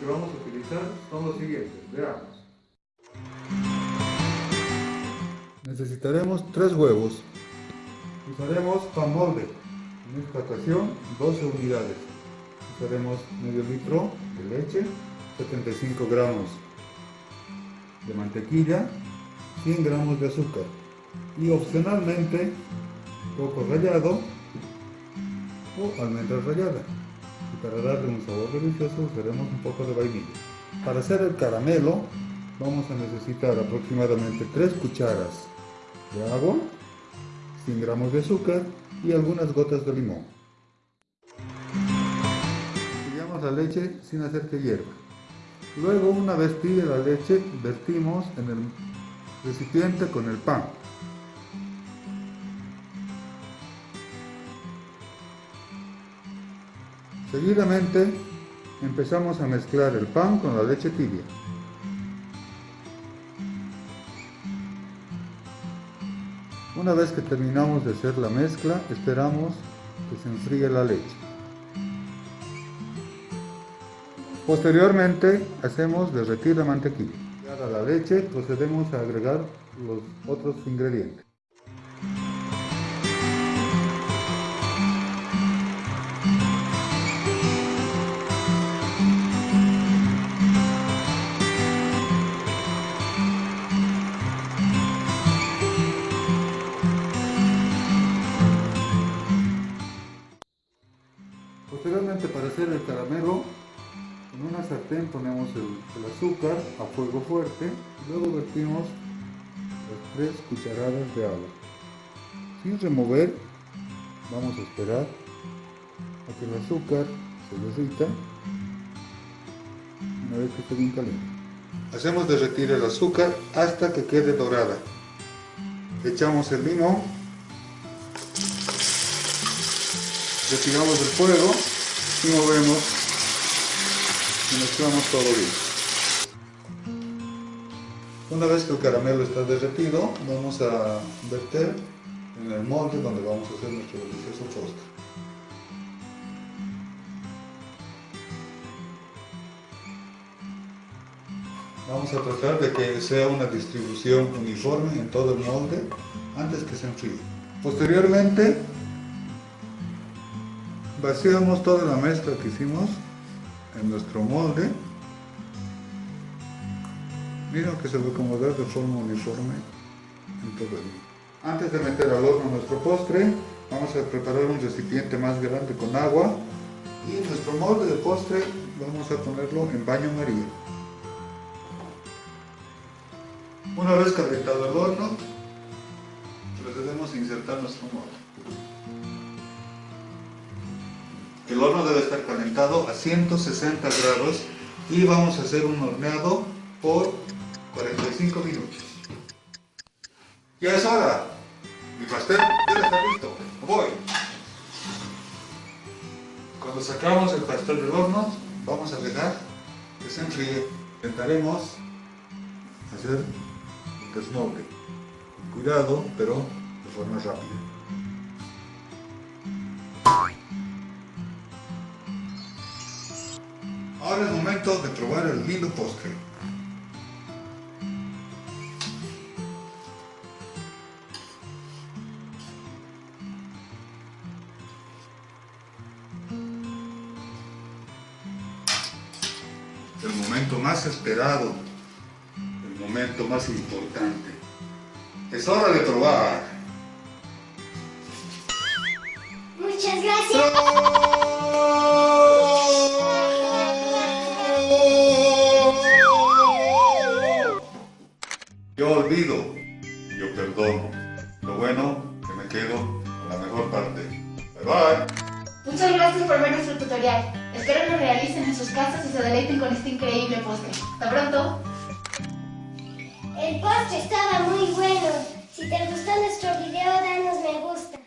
que vamos a utilizar son los siguientes. Veamos. Necesitaremos 3 huevos. Usaremos pan molde. En esta ocasión 12 unidades. Usaremos medio litro de leche, 75 gramos de mantequilla, 100 gramos de azúcar y opcionalmente coco rallado o almendras ralladas. Y para darle un sabor delicioso usaremos un poco de vainilla. Para hacer el caramelo vamos a necesitar aproximadamente 3 cucharas de agua, 100 gramos de azúcar y algunas gotas de limón. Tiramos la leche sin hacer que hierva. Luego, una vez tibia la leche, vertimos en el recipiente con el pan. Seguidamente empezamos a mezclar el pan con la leche tibia. Una vez que terminamos de hacer la mezcla, esperamos que se enfríe la leche. Posteriormente hacemos derretir la mantequilla. A la leche procedemos a agregar los otros ingredientes. Posteriormente para hacer el caramelo, en una sartén ponemos el, azúcar a fuego fuerte y luego vertimos las 3 cucharadas de agua. Sin remover, vamos a esperar a que el azúcar se derrita una vez que esté bien caliente. Hacemos derretir el azúcar hasta que quede dorada. Echamos el limón retiramos del fuego y movemos y mezclamos todo bien. Una vez que el caramelo está derretido, vamos a verter en el molde donde vamos a hacer nuestro delicioso postre. Vamos a tratar de que sea una distribución uniforme en todo el molde antes que se enfríe. Posteriormente vaciamos toda la mezcla que hicimos en nuestro molde. Mira que se va a acomodar de forma uniforme en todo el antes de meter al horno nuestro postre vamos a preparar un recipiente más grande con agua. Y nuestro molde de postre vamos a ponerlo en baño maría. Una vez calentado el horno procedemos a insertar nuestro molde El horno debe estar calentado a 160 grados y vamos a hacer un horneado por 45 minutos. Ya es hora. Mi pastel ya está listo. Voy. Cuando sacamos el pastel del horno, vamos a dejar que se enfríe. Intentaremos hacer un desmoble. Cuidado, pero de forma rápida. Ahora es momento de probar el lindo postre. El momento más esperado, el momento más importante. Es hora de probar. Muchas gracias. Yo olvido, yo perdono. Lo bueno, que me quedo con la mejor parte. Bye bye. Muchas gracias por ver nuestro tutorial. Espero lo realicen en sus casas y se deleiten con este increíble postre. ¡Hasta pronto! El postre estaba muy bueno. Si te gustó nuestro video, danos me gusta.